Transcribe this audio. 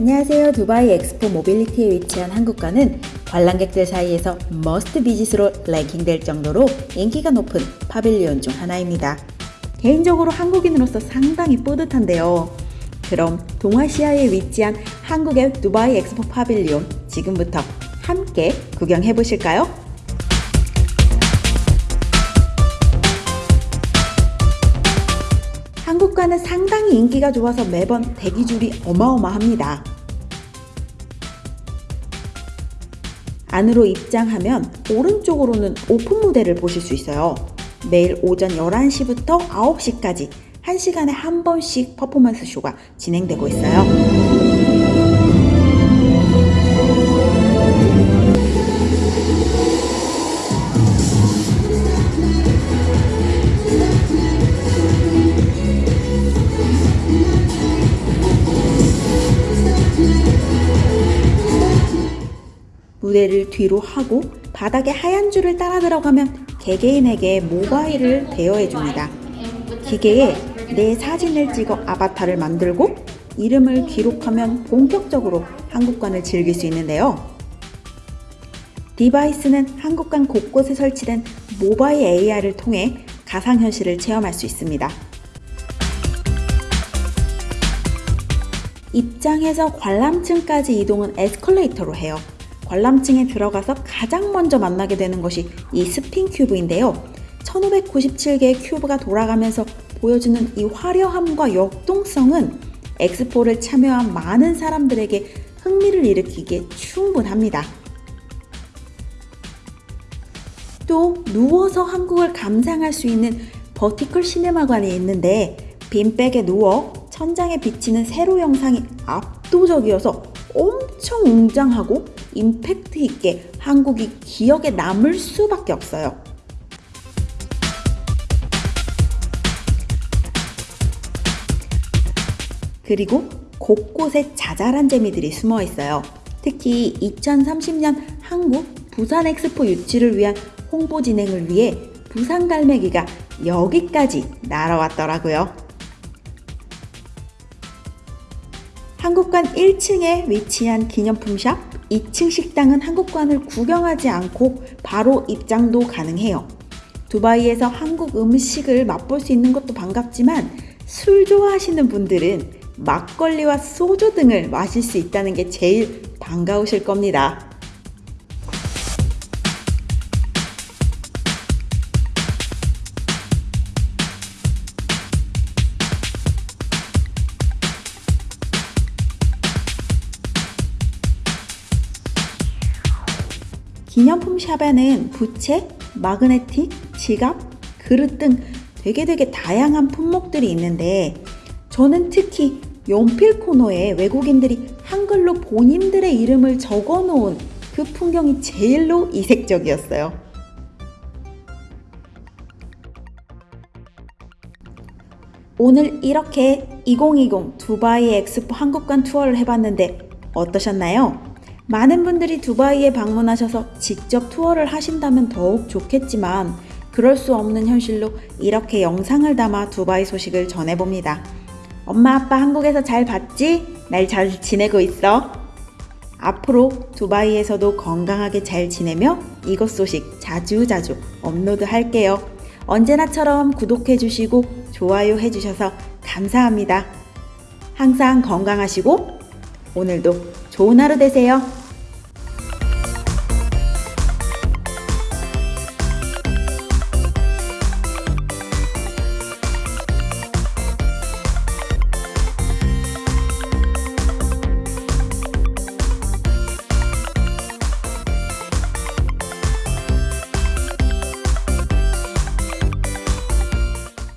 안녕하세요. 두바이 엑스포 모빌리티에 위치한 한국관은 관람객들 사이에서 must visit으로 랭킹될 정도로 인기가 높은 pavilion 중 하나입니다. 개인적으로 한국인으로서 상당히 뿌듯한데요. 그럼 동아시아에 위치한 한국의 두바이 엑스포 pavilion 지금부터 함께 구경해 보실까요? 한국과는 상당히 인기가 좋아서 매번 대기줄이 어마어마합니다. 안으로 입장하면 오른쪽으로는 오픈 무대를 보실 수 있어요. 매일 오전 11시부터 9시까지 1시간에 한 번씩 퍼포먼스 쇼가 진행되고 있어요. 무대를 뒤로 하고 바닥에 하얀 줄을 따라 들어가면 개개인에게 모바일을 대여해 줍니다. 기계에 내 사진을 찍어 아바타를 만들고 이름을 기록하면 본격적으로 한국관을 즐길 수 있는데요. 디바이스는 한국관 곳곳에 설치된 모바일 AR을 통해 가상현실을 체험할 수 있습니다. 입장해서 관람층까지 이동은 에스컬레이터로 해요. 관람층에 들어가서 가장 먼저 만나게 되는 것이 이 spin cube인데요. 1597개의 큐브가 돌아가면서 보여주는 이 화려함과 역동성은 엑스포를 참여한 많은 사람들에게 흥미를 일으키기에 충분합니다. 또 누워서 한국을 감상할 수 있는 vertical cinema관이 있는데 bean bag에 누워 천장에 비치는 세로 영상이 압도적이어서 엄청 웅장하고 임팩트 있게 한국이 기억에 남을 수밖에 없어요. 그리고 곳곳에 자잘한 재미들이 숨어 있어요. 특히 2030년 한국 부산 엑스포 유치를 위한 홍보 진행을 위해 부산 갈매기가 여기까지 날아왔더라고요. 한국관 1층에 위치한 기념품 샵, 2층 식당은 한국관을 구경하지 않고 바로 입장도 가능해요. 두바이에서 한국 음식을 맛볼 수 있는 것도 반갑지만 술 좋아하시는 분들은 막걸리와 소주 등을 마실 수 있다는 게 제일 반가우실 겁니다. 기념품 샵에는 부채, 마그네틱, 지갑, 그릇 등 되게 되게 다양한 품목들이 있는데 저는 특히 연필 코너에 외국인들이 한글로 본인들의 이름을 적어 놓은 그 풍경이 제일로 이색적이었어요. 오늘 이렇게 2020 두바이 엑스포 한국관 투어를 해봤는데 어떠셨나요? 많은 분들이 두바이에 방문하셔서 직접 투어를 하신다면 더욱 좋겠지만 그럴 수 없는 현실로 이렇게 영상을 담아 두바이 소식을 전해봅니다. 엄마 아빠 한국에서 잘 봤지? 날 잘 지내고 있어? 앞으로 두바이에서도 건강하게 잘 지내며 이것 소식 자주자주 업로드 할게요. 언제나처럼 구독해주시고 좋아요 해주셔서 감사합니다. 항상 건강하시고 오늘도 좋은 하루 되세요.